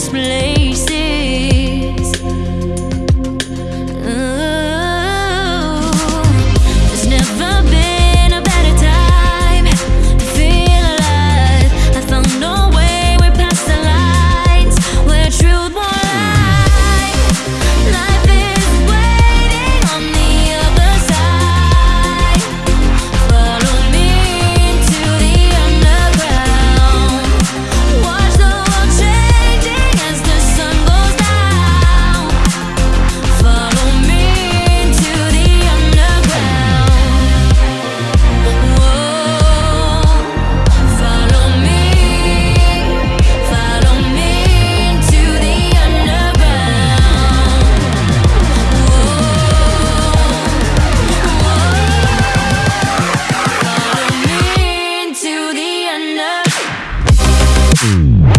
display Mm-hmm.